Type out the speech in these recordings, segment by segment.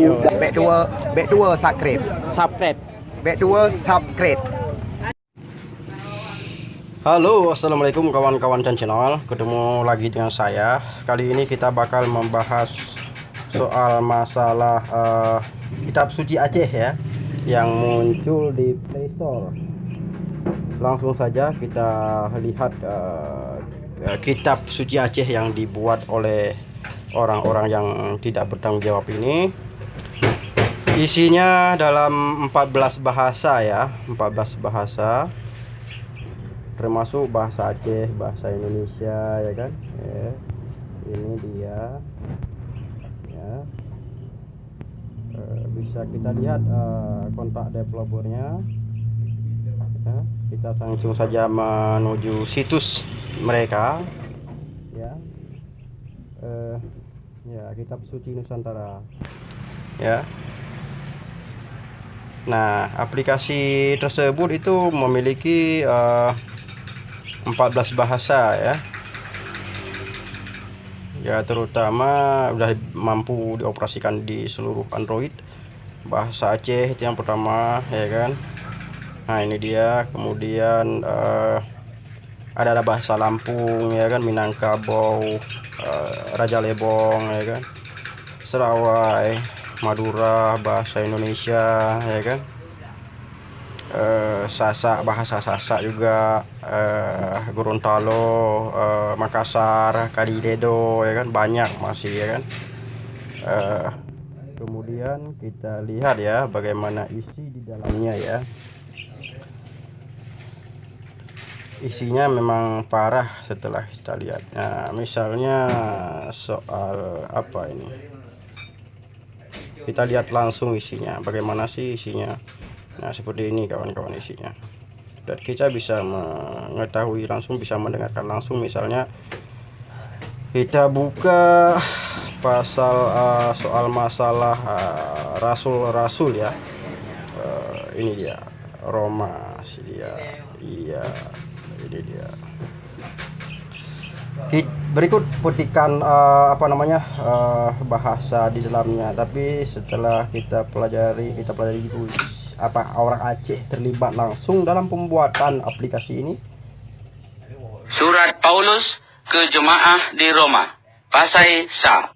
Yo. Back dua, back dua subscribe. Subscribe. Back dua subscribe. Halo assalamualaikum kawan-kawan dan channel ketemu lagi dengan saya kali ini kita bakal membahas soal masalah uh, kitab suci Aceh ya yang muncul di Play Store langsung saja kita lihat uh, kitab suci Aceh yang dibuat oleh orang-orang yang tidak bertanggung jawab ini isinya dalam 14 bahasa ya 14 bahasa. Termasuk bahasa Aceh bahasa Indonesia ya kan? Ya. ini dia. Ya. E, bisa kita lihat e, kontak developernya ya. kita langsung saja menuju situs mereka. Ya. E, ya kitab suci Nusantara. Ya Nah, aplikasi tersebut itu memiliki uh, 14 bahasa ya. Ya, terutama sudah mampu dioperasikan di seluruh Android. Bahasa Aceh itu yang pertama, ya kan. Nah, ini dia. Kemudian uh, ada bahasa Lampung, ya kan, Minangkabau, uh, Raja Lebong, ya kan. Serawai, Madura bahasa Indonesia ya kan? Eh, Sasak bahasa Sasak juga eh, Gorontalo eh, Makassar Kadiledo ya kan? Banyak masih ya kan? Eh, kemudian kita lihat ya bagaimana isi di dalamnya ya. Isinya memang parah setelah kita lihat. Nah misalnya soal apa ini kita lihat langsung isinya bagaimana sih isinya. Nah seperti ini kawan-kawan isinya. Dan kita bisa mengetahui langsung bisa mendengarkan langsung. Misalnya kita buka pasal uh, soal masalah rasul-rasul uh, ya. Uh, ini dia Roma sih dia. Iya ini dia berikut petikan uh, apa namanya uh, bahasa di dalamnya. Tapi setelah kita pelajari kita pelajari dulu apa orang Aceh terlibat langsung dalam pembuatan aplikasi ini. Surat Paulus ke jemaah di Roma. Pasai Sa.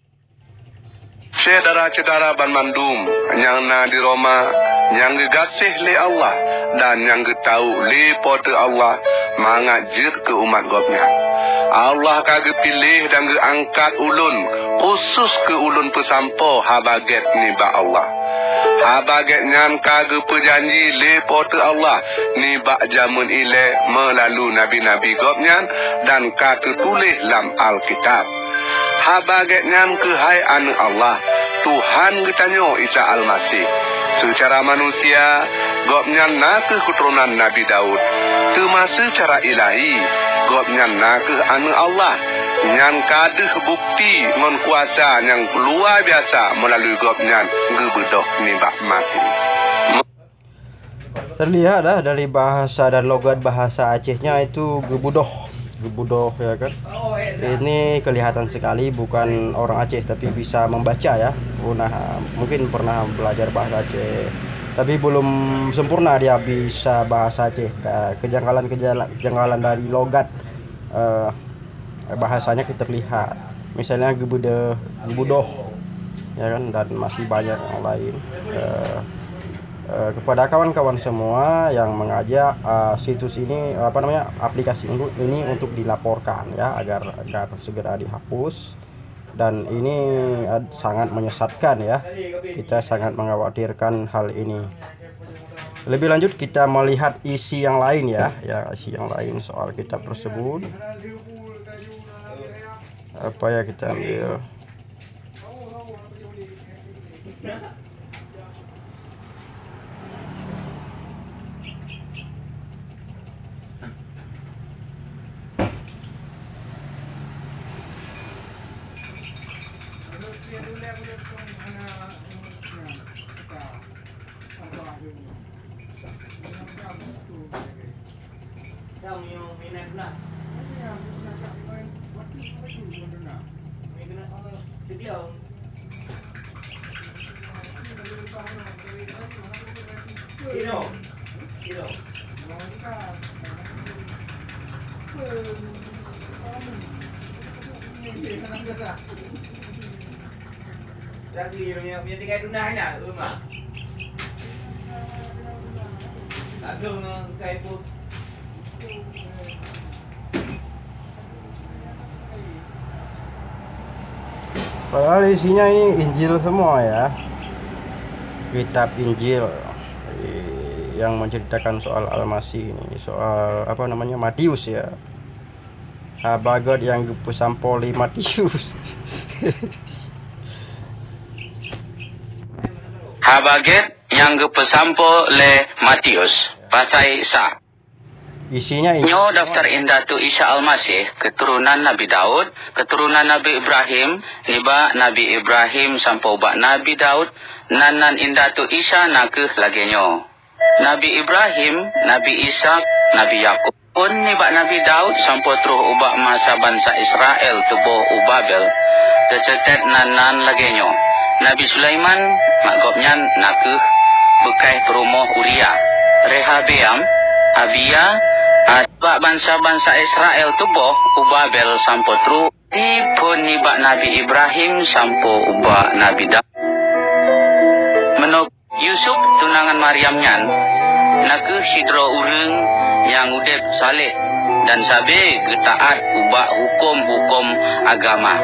Saudara-saudara Ban Mandum yang na di Roma yang gegasih le Allah dan yang getau le pote Allah mangajir ke umat gopnya Allah kage pilih dan ge angkat ulun khusus ke ulun pesampo habaget ni ba Allah. Habaget nyan kage perjanji lepo te Allah ni ba jamun ile melalui nabi-nabi gopnyan dan kage tulis dalam Alkitab. Habaget nyan ke hai anu Allah Tuhan getanyo Isa Al-Masih. Secara manusia gopnyan nak keturunan Nabi Daud. Termasuk cara ilahi gop nyan nakeh anu Allah. Nyan kadeh bukti ngon kuasa yang luar biasa melalui gop nyan gebedoh ni bak mati. Terlihat dah dari bahasa dan logat bahasa Acehnya itu gebudoh. Gebudoh ya kan? Ini kelihatan sekali bukan orang Aceh tapi bisa membaca ya. Pernah mungkin pernah belajar bahasa Aceh tapi belum sempurna dia bisa bahasa Aceh. Kejanggalan kejanggalan dari logat uh, bahasanya kita lihat. Misalnya gebude gebudoh ya kan dan masih banyak yang lain. Uh, uh, kepada kawan-kawan semua yang mengajak uh, situs ini apa namanya aplikasi ini untuk dilaporkan ya agar agar segera dihapus dan ini sangat menyesatkan ya. Kita sangat mengkhawatirkan hal ini. Lebih lanjut kita melihat isi yang lain ya. Ya isi yang lain soal kitab tersebut. Apa ya kita ambil Yang yung minat na. Padahal isinya ini Injil semua ya. Kitab Injil yang menceritakan soal Al-Masih ini, soal apa namanya Matius ya. Habagat yang pesampoli Matius. Habaget yang gepesampo le Matius. Pasai sa. Isinya Injil. Nyo daftar indah tu Isa Al-Masih, keturunan Nabi Daud, keturunan Nabi Ibrahim, niba Nabi Ibrahim sampai ubak Nabi Daud, nanan indah tu Isa nakeh lagi nyo. Nabi Ibrahim, Nabi Ishak, Nabi Yakub. Pun niba Nabi Daud sampai terus ubak masa bangsa Israel tubuh ubabel, tercetet nanan lagi nyo. Nabi Sulaiman, makgopnya nakeh bekai perumoh Uria. Rehabeam, Abia, Sebab bangsa-bangsa Israel tu boh ubah bel sampo tru pun nibak Nabi Ibrahim sampo ubah Nabi Daud. Menurut Yusuf tunangan Maryam nyan naku hidro ureng yang udep saleh dan sabe getaat ubah hukum-hukum agama.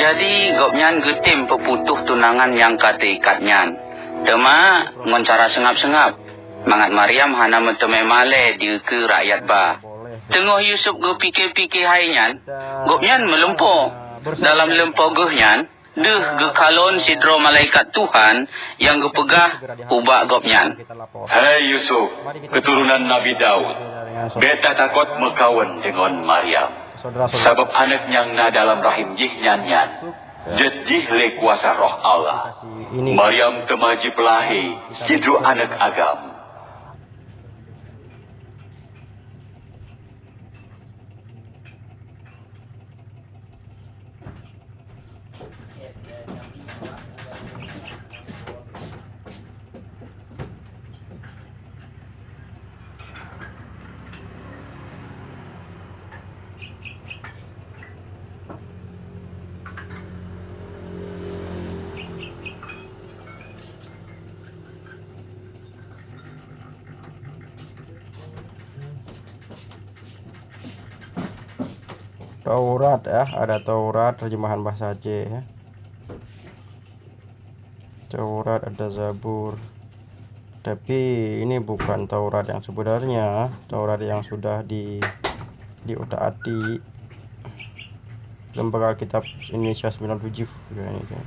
Jadi gopnyan getim peputuh tunangan yang kata ikatnyan. Tema ngoncara sengap-sengap. Mangat Maryam hana meteme male di ke rakyat ba. Tengah Yusuf go pikir-pikir hainyan, gopnyan melempur. Dalam lempur gohnyan, deh ge kalon sidro malaikat Tuhan yang gepegah ubak gopnyan. Hai Yusuf, keturunan Nabi Daud, beta takut mekawan dengan Maryam. Sebab anak yang na dalam rahim jih nyanyan, jejih le kuasa roh Allah. Maryam temaji pelahi, hidro anak agam. Taurat ya, ada Taurat terjemahan bahasa Aceh ya. Taurat ada Zabur. Tapi ini bukan Taurat yang sebenarnya, Taurat yang sudah di diutak-atik Lembaga Alkitab Indonesia 97 gitu ini kan.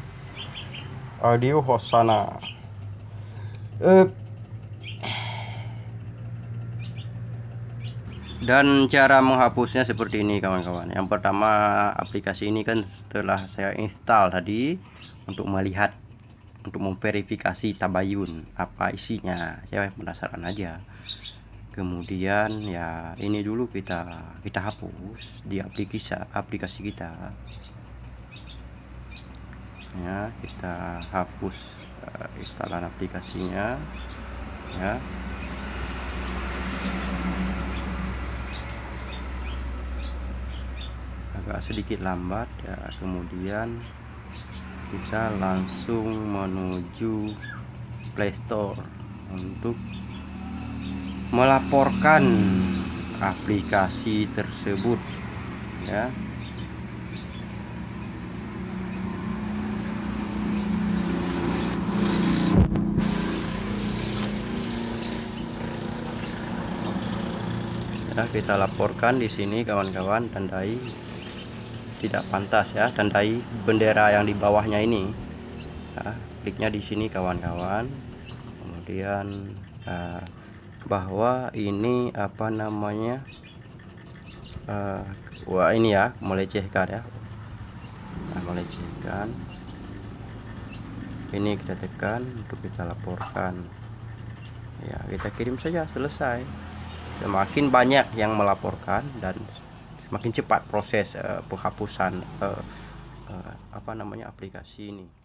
Audio Hosana. Eh, dan cara menghapusnya seperti ini kawan-kawan. Yang pertama aplikasi ini kan setelah saya install tadi untuk melihat untuk memverifikasi tabayun apa isinya. Saya penasaran aja. Kemudian ya ini dulu kita kita hapus di aplikasi aplikasi kita. Ya kita hapus uh, instalan aplikasinya. Ya agak sedikit lambat ya. Kemudian kita langsung menuju Playstore untuk melaporkan aplikasi tersebut ya. Ya kita laporkan di sini kawan-kawan tandai tidak pantas ya. Tandai bendera yang di bawahnya ini ya, kliknya di sini kawan-kawan. Kemudian eh, bahwa ini apa namanya eh, wah ini ya melecehkan ya. Nah, melecehkan. Ini kita tekan untuk kita laporkan. Ya kita kirim saja selesai. Semakin banyak yang melaporkan dan semakin cepat proses eh, penghapusan eh, eh, apa namanya aplikasi ini